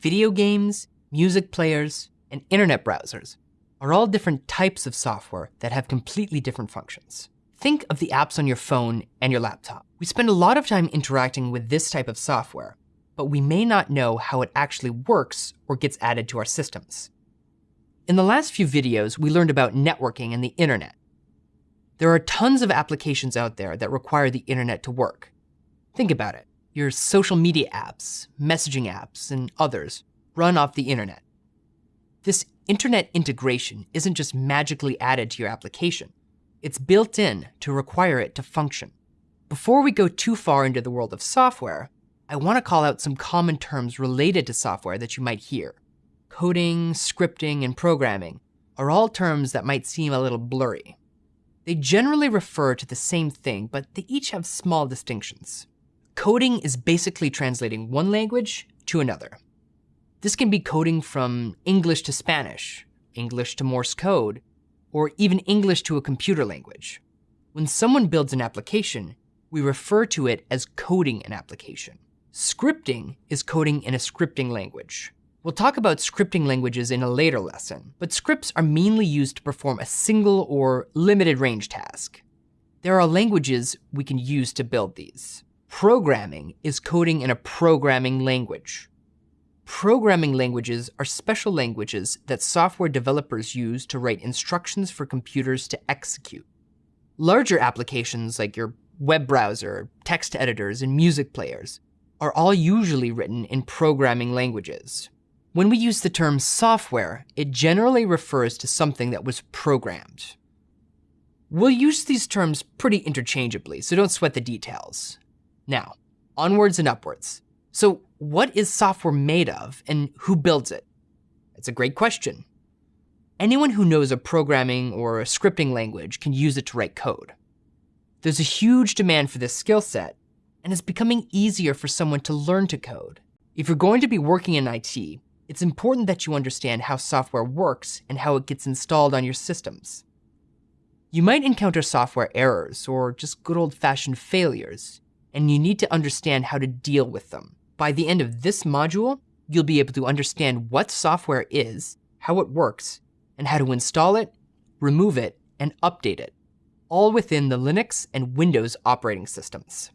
Video games, music players, and internet browsers are all different types of software that have completely different functions. Think of the apps on your phone and your laptop. We spend a lot of time interacting with this type of software, but we may not know how it actually works or gets added to our systems. In the last few videos, we learned about networking and the internet. There are tons of applications out there that require the internet to work. Think about it. Your social media apps, messaging apps, and others run off the internet. This internet integration isn't just magically added to your application. It's built in to require it to function. Before we go too far into the world of software, I want to call out some common terms related to software that you might hear. Coding, scripting, and programming are all terms that might seem a little blurry. They generally refer to the same thing, but they each have small distinctions. Coding is basically translating one language to another. This can be coding from English to Spanish, English to Morse code, or even English to a computer language. When someone builds an application, we refer to it as coding an application. Scripting is coding in a scripting language. We'll talk about scripting languages in a later lesson, but scripts are mainly used to perform a single or limited range task. There are languages we can use to build these. Programming is coding in a programming language. Programming languages are special languages that software developers use to write instructions for computers to execute. Larger applications like your web browser, text editors, and music players are all usually written in programming languages. When we use the term software, it generally refers to something that was programmed. We'll use these terms pretty interchangeably, so don't sweat the details. Now, onwards and upwards. So what is software made of and who builds it? It's a great question. Anyone who knows a programming or a scripting language can use it to write code. There's a huge demand for this skill set, and it's becoming easier for someone to learn to code. If you're going to be working in IT, it's important that you understand how software works and how it gets installed on your systems. You might encounter software errors or just good old-fashioned failures, and you need to understand how to deal with them. By the end of this module, you'll be able to understand what software is, how it works, and how to install it, remove it, and update it, all within the Linux and Windows operating systems.